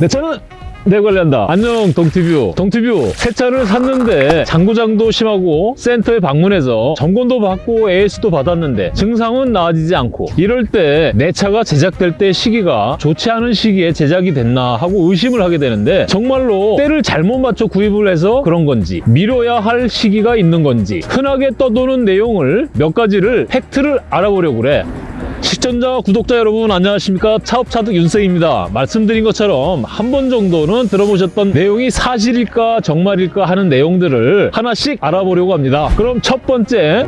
내 차는 내 관리한다. 안녕 동티뷰. 동티뷰 새 차를 샀는데 장구장도 심하고 센터에 방문해서 점검도 받고 AS도 받았는데 증상은 나아지지 않고 이럴 때 내 차가 제작될 때 시기가 좋지 않은 시기에 제작이 됐나 하고 의심을 하게 되는데 정말로 때를 잘못 맞춰 구입을 해서 그런 건지 미뤄야 할 시기가 있는 건지 흔하게 떠도는 내용을 몇 가지를 팩트를 알아보려고 그래. 시청자, 구독자 여러분 안녕하십니까 차업차득 윤생입니다. 말씀드린 것처럼 한 번 정도는 들어보셨던 내용이 사실일까 정말일까 하는 내용들을 하나씩 알아보려고 합니다. 그럼 첫 번째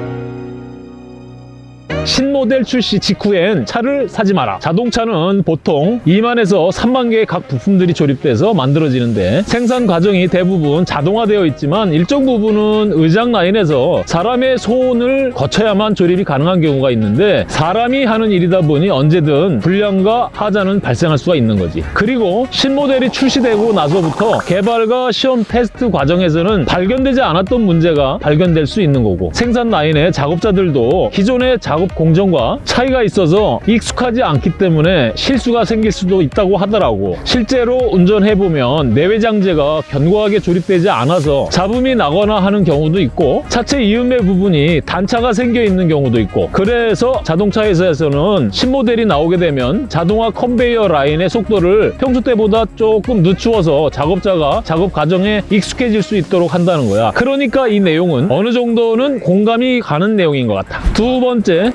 신모델 출시 직후엔 차를 사지 마라. 자동차는 보통 2만에서 3만 개의 각 부품들이 조립돼서 만들어지는데 생산 과정이 대부분 자동화되어 있지만 일정 부분은 의장 라인에서 사람의 손을 거쳐야만 조립이 가능한 경우가 있는데 사람이 하는 일이다 보니 언제든 불량과 하자는 발생할 수가 있는 거지. 그리고 신모델이 출시되고 나서부터 개발과 시험 테스트 과정에서는 발견되지 않았던 문제가 발견될 수 있는 거고 생산 라인의 작업자들도 기존의 작업 공정과 차이가 있어서 익숙하지 않기 때문에 실수가 생길 수도 있다고 하더라고. 실제로 운전해보면 내외장재가 견고하게 조립되지 않아서 잡음이 나거나 하는 경우도 있고 차체 이음의 부분이 단차가 생겨 있는 경우도 있고 그래서 자동차 회사에서는 신모델이 나오게 되면 자동화 컨베이어 라인의 속도를 평소 때보다 조금 늦추어서 작업자가 작업 과정에 익숙해질 수 있도록 한다는 거야. 그러니까 이 내용은 어느 정도는 공감이 가는 내용인 것 같아. 두 번째,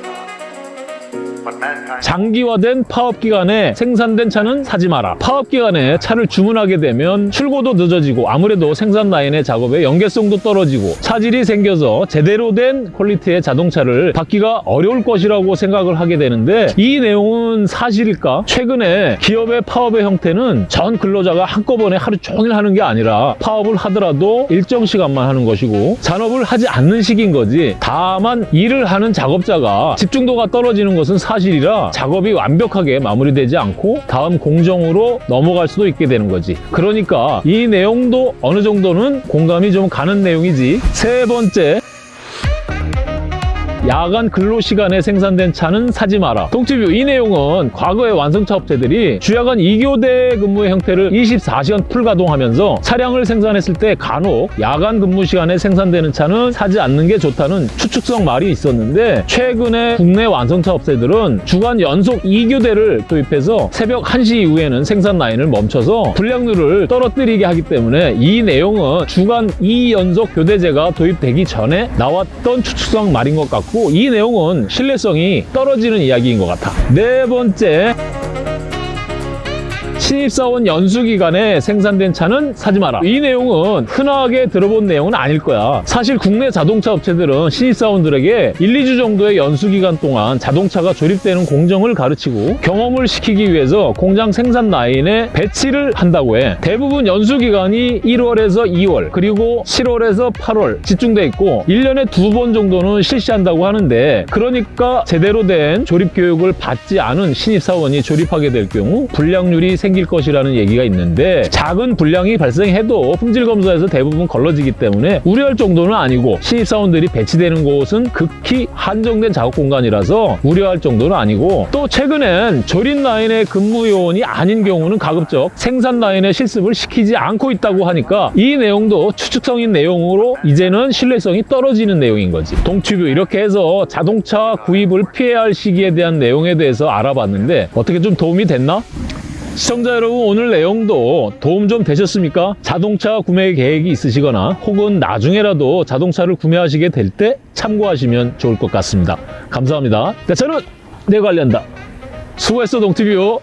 man. 장기화된 파업 기간에 생산된 차는 사지 마라. 파업 기간에 차를 주문하게 되면 출고도 늦어지고 아무래도 생산 라인의 작업에 연계성도 떨어지고 차질이 생겨서 제대로 된 퀄리티의 자동차를 받기가 어려울 것이라고 생각을 하게 되는데 이 내용은 사실일까? 최근에 기업의 파업의 형태는 전 근로자가 한꺼번에 하루 종일 하는 게 아니라 파업을 하더라도 일정 시간만 하는 것이고 잔업을 하지 않는 식인 거지. 다만 일을 하는 작업자가 집중도가 떨어지는 것은 사실이라 작업이 완벽하게 마무리되지 않고 다음 공정으로 넘어갈 수도 있게 되는 거지. 그러니까 이 내용도 어느 정도는 공감이 좀 가는 내용이지. 세 번째, 야간 근로 시간에 생산된 차는 사지 마라. 동티뷰 이 내용은 과거의 완성차 업체들이 주야간 2교대 근무의 형태를 24시간 풀 가동하면서 차량을 생산했을 때 간혹 야간 근무 시간에 생산되는 차는 사지 않는 게 좋다는 추측성 말이 있었는데 최근에 국내 완성차 업체들은 주간 연속 2교대를 도입해서 새벽 1시 이후에는 생산 라인을 멈춰서 불량률을 떨어뜨리게 하기 때문에 이 내용은 주간 2연속 교대제가 도입되기 전에 나왔던 추측성 말인 것 같고 이 내용은 신뢰성이 떨어지는 이야기인 것 같아. 네 번째. 신입사원 연수 기간에 생산된 차는 사지 마라. 이 내용은 흔하게 들어본 내용은 아닐 거야. 사실 국내 자동차 업체들은 신입사원들에게 1, 2주 정도의 연수 기간 동안 자동차가 조립되는 공정을 가르치고 경험을 시키기 위해서 공장 생산 라인에 배치를 한다고 해. 대부분 연수 기간이 1월에서 2월 그리고 7월에서 8월 집중돼 있고 1년에 두 번 정도는 실시한다고 하는데 그러니까 제대로 된 조립 교육을 받지 않은 신입사원이 조립하게 될 경우 불량률이 생길 것이라는 얘기가 있는데 작은 불량이 발생해도 품질 검사에서 대부분 걸러지기 때문에 우려할 정도는 아니고 신입사원들이 배치되는 곳은 극히 한정된 작업 공간이라서 우려할 정도는 아니고 또 최근엔 조립 라인의 근무 요원이 아닌 경우는 가급적 생산 라인의 실습을 시키지 않고 있다고 하니까 이 내용도 추측성인 내용으로 이제는 신뢰성이 떨어지는 내용인 거지. 동튜브 이렇게 해서 자동차 구입을 피해야 할 시기에 대한 내용에 대해서 알아봤는데 어떻게 좀 도움이 됐나? 시청자 여러분 오늘 내용도 도움 좀 되셨습니까? 자동차 구매 계획이 있으시거나 혹은 나중에라도 자동차를 구매하시게 될 때 참고하시면 좋을 것 같습니다. 감사합니다. 네, 저는 내 관리한다. 수고했어 동티뷰.